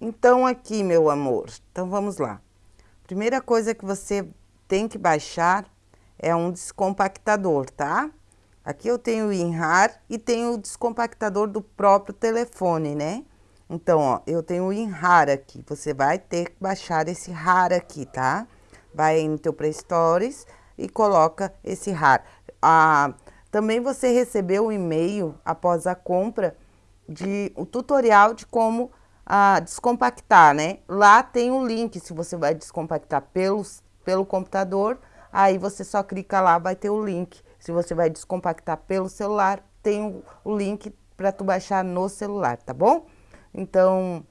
Então, aqui, meu amor, então vamos lá. Primeira coisa que você tem que baixar é um descompactador, tá? Aqui eu tenho o WinRAR e tenho o descompactador do próprio telefone, né? Então, ó, eu tenho o WinRAR aqui. Você vai ter que baixar esse RAR aqui, tá? Vai no teu Play Stores e coloca esse RAR. Ah, também você recebeu um e-mail após a compra de o tutorial de como a descompactar, né? Lá tem o um link, se você vai descompactar pelos, pelo computador, aí você só clica lá, vai ter o link. Se você vai descompactar pelo celular, tem o, o link para tu baixar no celular, tá bom? Então,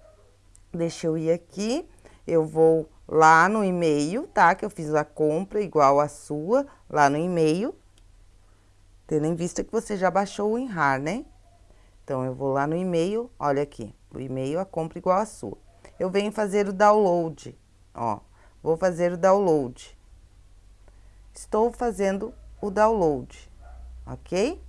deixa eu ir aqui, eu vou lá no e-mail, tá? Que eu fiz a compra igual a sua, lá no e-mail, tendo em vista que você já baixou o WinRAR, né? Então, eu vou lá no e-mail, olha aqui, o e-mail, a compra igual a sua. Eu venho fazer o download, ó, vou fazer o download. Estou fazendo o download, ok?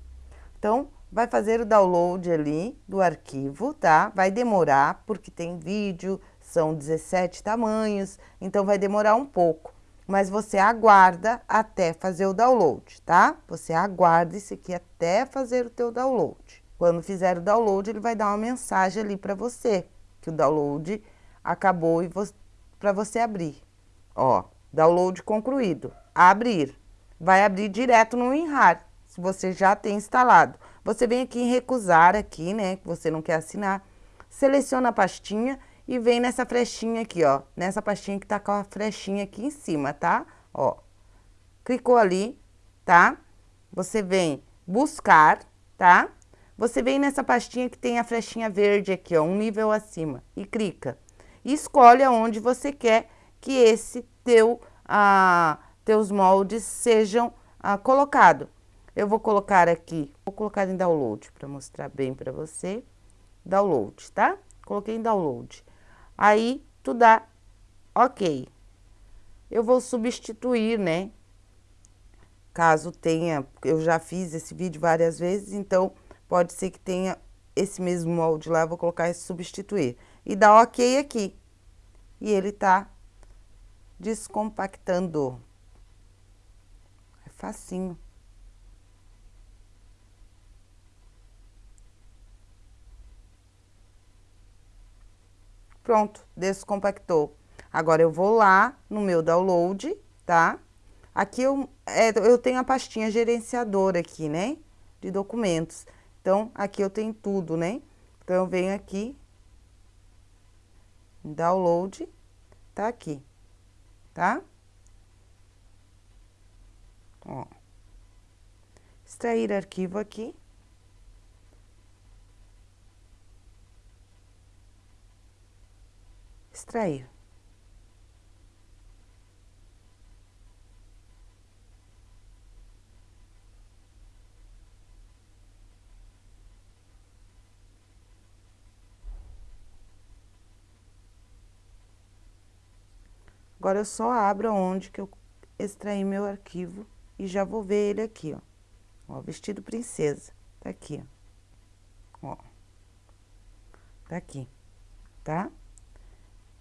Então, vai fazer o download ali do arquivo, tá? Vai demorar, porque tem vídeo, são 17 tamanhos, então vai demorar um pouco. Mas você aguarda até fazer o download, tá? Você aguarda isso aqui até fazer o teu download. Quando fizer o download, ele vai dar uma mensagem ali para você, que o download acabou e vo para você abrir. Ó, download concluído. Abrir. Vai abrir direto no WinRAR, se você já tem instalado. Você vem aqui em recusar aqui, né, que você não quer assinar. Seleciona a pastinha e vem nessa flechinha aqui, ó. Nessa pastinha que tá com a flechinha aqui em cima, tá? Ó. Clicou ali, tá? Você vem buscar, tá? Você vem nessa pastinha que tem a flechinha verde aqui, ó, um nível acima, e clica. E escolhe aonde você quer que esse teu, ah, teus moldes sejam ah, colocados. Eu vou colocar aqui, vou colocar em download para mostrar bem para você. Download, tá? Coloquei em download. Aí, tu dá ok. Eu vou substituir, né? Caso tenha, eu já fiz esse vídeo várias vezes, então Pode ser que tenha esse mesmo molde lá, vou colocar esse substituir. E dá ok aqui. E ele tá descompactando. É facinho. Pronto, descompactou. Agora eu vou lá no meu download, tá? Aqui eu, é, eu tenho a pastinha gerenciadora aqui, né? De documentos. Então, aqui eu tenho tudo, né? Então, eu venho aqui, download, tá aqui, tá? Ó. Extrair arquivo aqui. Extrair. Agora, eu só abro onde que eu extraí meu arquivo e já vou ver ele aqui, ó. Ó, vestido princesa, tá aqui, ó. Ó. Tá aqui, tá?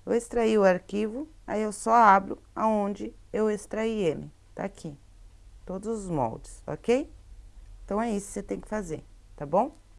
Eu extraí o arquivo, aí eu só abro aonde eu extraí ele, tá aqui. Todos os moldes, ok? Então, é isso que você tem que fazer, tá bom?